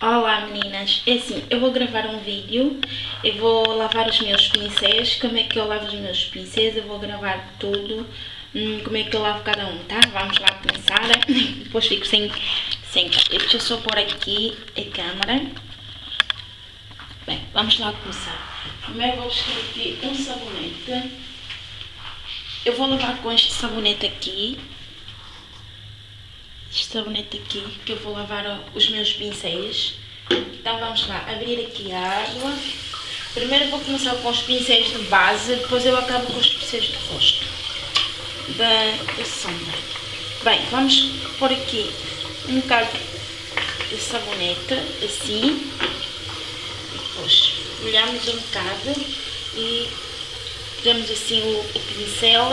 Olá meninas, é assim, eu vou gravar um vídeo, eu vou lavar os meus pincéis, como é que eu lavo os meus pincéis, eu vou gravar tudo, hum, como é que eu lavo cada um, tá? Vamos lá começar, depois fico sem, sem deixa eu só pôr aqui a câmera. Bem, vamos lá começar. Primeiro vou buscar aqui um sabonete, eu vou lavar com este sabonete aqui, sabonete aqui, que eu vou lavar os meus pincéis. Então vamos lá, abrir aqui a água. Primeiro vou começar com os pincéis de base, depois eu acabo com os pincéis de rosto, da, da sombra. Bem, vamos pôr aqui um bocado de sabonete, assim. Depois molhamos um bocado e damos assim o, o pincel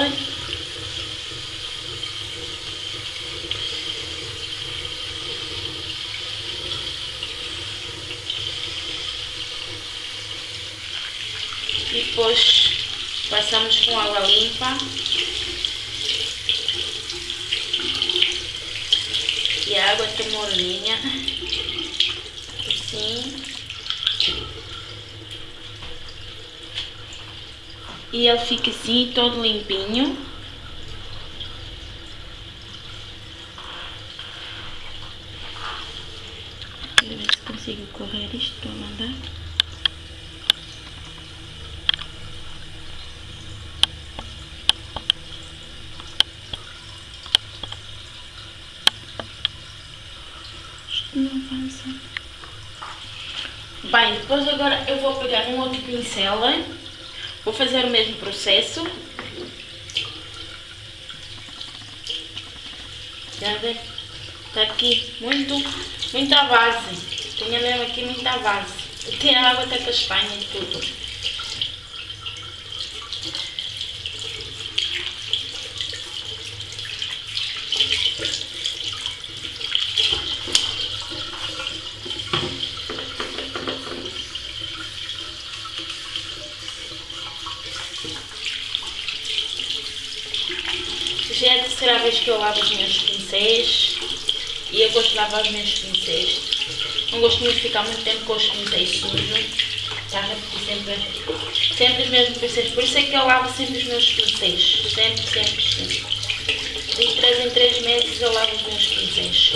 depois passamos com água limpa. E a água está morninha assim. E ele fica assim todo limpinho. Quero ver se consigo correr isto, estou a mandar não avança. Bem, depois agora eu vou pegar um outro pincel, vou fazer o mesmo processo. Já vê? Está aqui muito, muita base. Tenho mesmo aqui muita base. Tem a água a Espanha e tudo. Já é a terceira vez que eu lavo os meus pincéis e eu gosto de lavar os meus pincéis. Não gosto muito de ficar muito tempo com os pincéis sujos. Repetir sempre, sempre os mesmos pincéis. Por isso é que eu lavo sempre os meus pincéis. Sempre, sempre, sempre. De 3 em 3 meses eu lavo os meus pincéis.